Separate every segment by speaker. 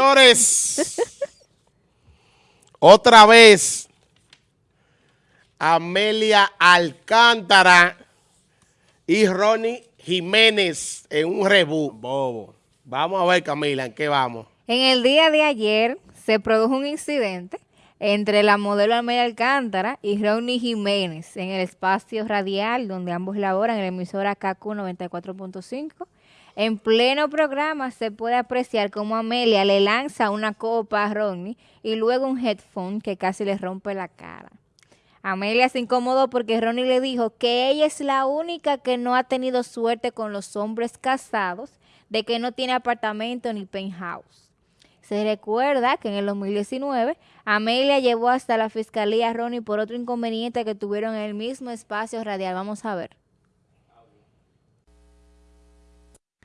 Speaker 1: Señores, otra vez, Amelia Alcántara y Ronnie Jiménez en un rebú. Bobo. Vamos a ver, Camila, ¿en qué vamos?
Speaker 2: En el día de ayer se produjo un incidente entre la modelo Amelia Alcántara y Ronnie Jiménez en el espacio radial donde ambos laboran en la emisora KQ 94.5 en pleno programa se puede apreciar cómo Amelia le lanza una copa a Ronnie y luego un headphone que casi le rompe la cara. Amelia se incomodó porque Ronnie le dijo que ella es la única que no ha tenido suerte con los hombres casados, de que no tiene apartamento ni penthouse. Se recuerda que en el 2019 Amelia llevó hasta la fiscalía a Ronnie por otro inconveniente que tuvieron en el mismo espacio radial. Vamos a ver.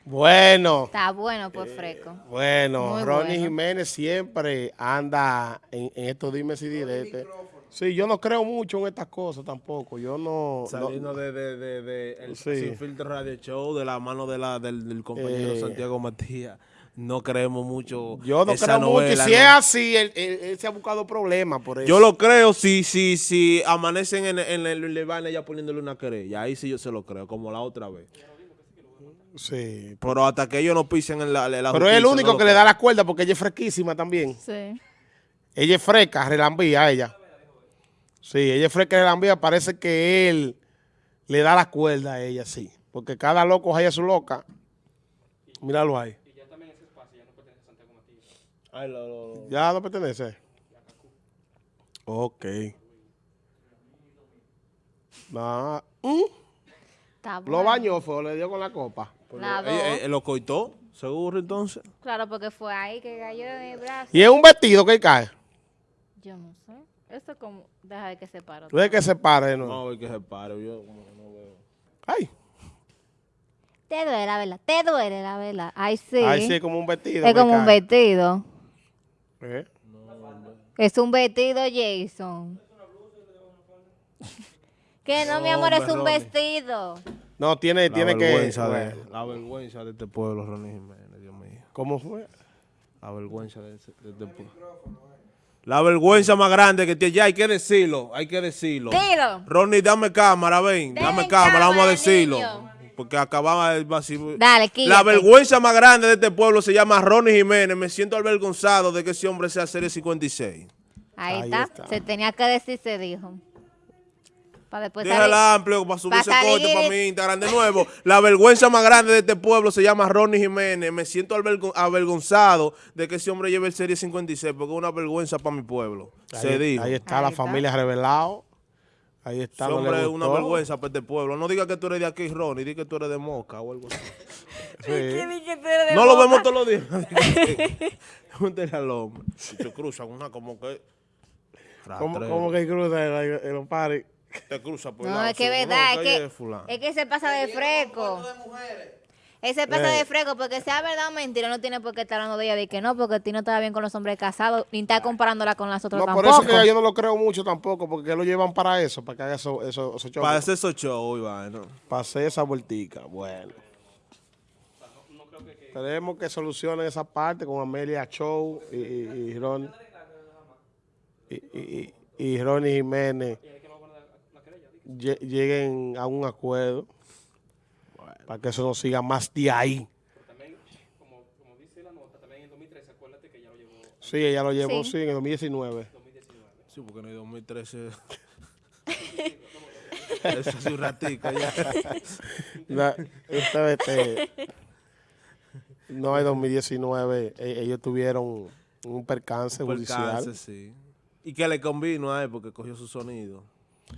Speaker 1: Bueno.
Speaker 2: Está bueno, pues, Freco.
Speaker 1: Bueno, Ronnie Jiménez siempre anda en, estos dimes y diretes. Sí, yo no creo mucho en estas cosas tampoco. Yo no...
Speaker 3: Saliendo de, de, de, el Sin Filtro Radio Show, de la mano de la, del, compañero eh. Santiago Matías no creemos mucho
Speaker 1: Yo no creo mucho. Y si es así, él, se ha buscado problemas por eso.
Speaker 3: Yo lo creo si, si, si amanecen en, en el Levane ya poniéndole una querella. Ahí sí yo se lo creo, como la otra vez.
Speaker 1: Sí.
Speaker 3: Pero hasta que ellos no pisen en la, la
Speaker 1: Pero es el único que le da la cuerda porque ella es fresquísima también.
Speaker 2: Sí.
Speaker 1: Ella es fresca, relambía a ella. Sí, ella es fresca, relambía. Parece que él le da la cuerda a ella, sí. Porque cada loco haya su loca. Míralo ahí. Y ya también ese espacio ya no pertenece a Santiago Matías. ¿Ya no pertenece? Ok. Lo bañó, fue, le dio con la copa.
Speaker 3: ¿Él, lo coitó, seguro entonces.
Speaker 2: Claro, porque fue ahí que cayó de mi brazo.
Speaker 1: ¿Y es un vestido que cae?
Speaker 2: Yo no sé. Esto es como, deja de que se pare.
Speaker 1: Deja que se pare, ¿no?
Speaker 3: No, que se pare, yo no veo.
Speaker 1: Ay.
Speaker 2: Te duele la vela, te duele la vela. Ay, sí.
Speaker 1: Ay, sí, es como un vestido.
Speaker 2: Es como un vestido. ¿Eh? es un vestido, Jason. Que no, mi amor, es un vestido.
Speaker 1: No, tiene, tiene que...
Speaker 3: De, la vergüenza de este pueblo, Ronnie Jiménez, Dios mío.
Speaker 1: ¿Cómo fue?
Speaker 3: La vergüenza de, este pueblo. La vergüenza más grande que tiene, ya hay que decirlo, hay que decirlo.
Speaker 2: Dilo.
Speaker 3: Ronnie, dame cámara, ven, dame cámara, vamos a decirlo. Porque acababa de...
Speaker 2: Dale,
Speaker 3: La vergüenza más grande de este pueblo se llama Ronnie Jiménez. Me siento avergonzado de que ese hombre sea Serie 56.
Speaker 2: Ahí, está. Se tenía que decir, se dijo.
Speaker 3: Para después amplio para subir ese corte para mi Instagram de nuevo. La vergüenza más grande de este pueblo se llama Ronnie Jiménez. Me siento avergonzado de que ese hombre lleve el Serie 56 porque es una vergüenza para mi pueblo.
Speaker 1: Ahí,
Speaker 3: se dijo.
Speaker 1: Ahí está la familia revelado. Ahí está.
Speaker 3: Ese hombre es una vergüenza para este pueblo. No diga que tú eres de aquí, Ronnie. Diga que tú eres de Moca o algo así. no lo vemos todos los días. Pregúntale al hombre. Si te cruzan una como que...
Speaker 1: ¿Cómo, que cruza en los pares?
Speaker 3: Te cruza por
Speaker 2: No, es que es verdad, es que, es que se pasa de fresco. Ese pasa de fresco, porque sea verdad o mentira, no tiene por qué estar hablando de ella de que no, porque a ti no estaba bien con los hombres casados, ni está comparándola con las otras no, tampoco.
Speaker 1: por eso que yo no lo creo mucho tampoco, porque lo llevan para eso, para que haga eso, eso, esos
Speaker 3: Para hacer esos shows, Iván,
Speaker 1: Para hacer esa vueltica, bueno. Tenemos que solucionar esa parte con Amelia Show y, y, Ron, y, y, y Ronnie Jiménez lleguen a un acuerdo para que eso no siga más de ahí. Pero también, como, como, dice la nota, también en 2013, acuérdate que ella lo llevó. Sí, ella lo llevó, sí, en el 2019. 2019.
Speaker 3: Sí, porque en el 2013... Eso es un ratito ya.
Speaker 1: no, este, no, en 2019 e, ellos tuvieron un percance, un percance judicial.
Speaker 3: sí. Y que le convino a él porque cogió su sonido.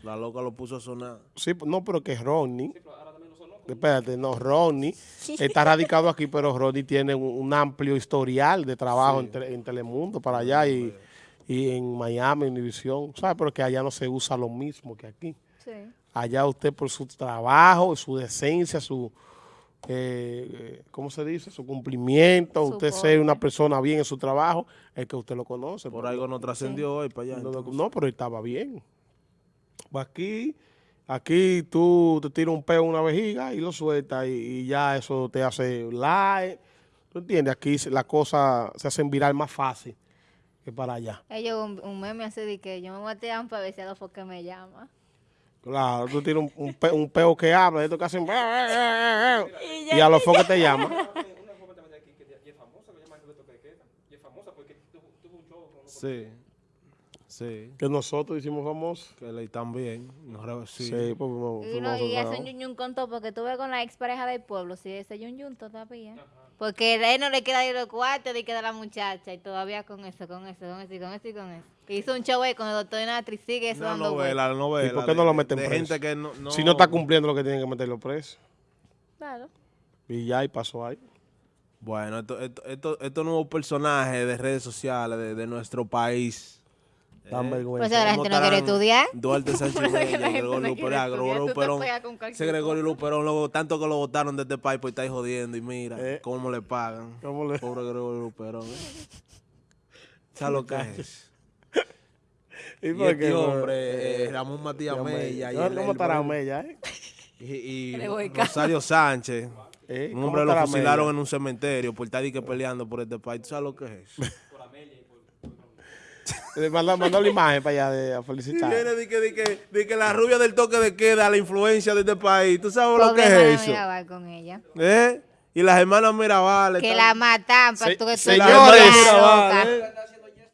Speaker 3: La loca lo puso a sonar.
Speaker 1: Sí, no, pero que Ronnie. Espérate, no, Ronnie está radicado aquí, pero Ronnie tiene un, amplio historial de trabajo en, Telemundo para allá y, en Miami, en Univisión, ¿sabes? Pero que allá no se usa lo mismo que aquí. Sí. Allá usted por su trabajo, su decencia, su, eh, ¿cómo se dice? Su cumplimiento, usted ser una persona bien en su trabajo, es que usted lo conoce.
Speaker 3: Por algo no trascendió hoy para allá.
Speaker 1: No, no, pero estaba bien. Aquí, aquí tú te tiras un peo en una vejiga y lo sueltas y, ya eso te hace like. ¿Tú entiendes? Aquí las cosas se hacen viral más fácil que para allá.
Speaker 2: Ellos un, un meme así de que yo me voy a tirar para ver si a los que me llama.
Speaker 1: Claro, tú tienes un, un, pe- un peo que habla, esto que hacen... Y a los focos te llaman.
Speaker 3: Sí. Sí.
Speaker 1: Que nosotros hicimos famosos.
Speaker 3: Que le también. No, re- sí.
Speaker 1: Sí, pues fuimos-
Speaker 2: Y, no, y hacen yun yun con todo, porque tuve con la ex pareja del pueblo, sí, ese yun yun todavía. Porque él no le queda ir los cuartos de queda la muchacha, y todavía con eso, con eso, con eso, y con eso, y con eso. Hizo un show ahí con el doctor Natri, sigue eso
Speaker 3: Una
Speaker 2: dando
Speaker 3: novela, la novela.
Speaker 1: ¿Y por qué
Speaker 3: de-
Speaker 1: no lo meten
Speaker 3: de
Speaker 1: preso?
Speaker 3: gente que no, no-
Speaker 1: Si no está cumpliendo lo que tienen que meterlo preso.
Speaker 2: Claro.
Speaker 1: Y ya, y pasó ahí.
Speaker 3: Bueno, estos esto, esto, estos nuevos personajes de redes sociales de, de nuestro país.
Speaker 1: Dan
Speaker 3: eh,
Speaker 2: Pues
Speaker 1: vergüenza.
Speaker 2: ahora la
Speaker 3: ¿cómo
Speaker 2: gente no quiere estudiar.
Speaker 3: Duarte Sánchez Gregorio Luperón, Gregorio Luperón. Ese Gregorio Luperón, luego, tanto que lo votaron de este país, pues estáis jodiendo. Y mira,
Speaker 1: Eh.
Speaker 3: cómo le pagan.
Speaker 1: ¿Cómo le-
Speaker 3: Pobre Gregorio Luperón. ¿eh? ¿Sabes lo que es?
Speaker 1: ¿Y
Speaker 3: Y
Speaker 1: por
Speaker 3: este
Speaker 1: qué,
Speaker 3: hombre, eh, Ramón Matías. Mella. y
Speaker 1: ¿Cómo estará Mella, eh?
Speaker 3: Y, Rosario Sánchez.
Speaker 1: Eh,
Speaker 3: Un
Speaker 1: ¿cómo
Speaker 3: hombre lo fusilaron en un cementerio por estar que peleando por este país. ¿Tú sabes lo que es eso?
Speaker 1: Le manda, mandó la imagen para allá de, a
Speaker 3: Y
Speaker 1: felicitar.
Speaker 3: viene de que, de que, de que la rubia del toque de queda, la influencia de este país. ¿Tú sabes lo
Speaker 2: Pobre
Speaker 3: que
Speaker 2: hermana
Speaker 3: es eso?
Speaker 2: Mirabal con ella.
Speaker 3: ¿Eh? Y las hermanas Mirabal.
Speaker 2: Que
Speaker 3: están-
Speaker 2: la matan para
Speaker 1: Se-
Speaker 2: tú que tú
Speaker 1: señores.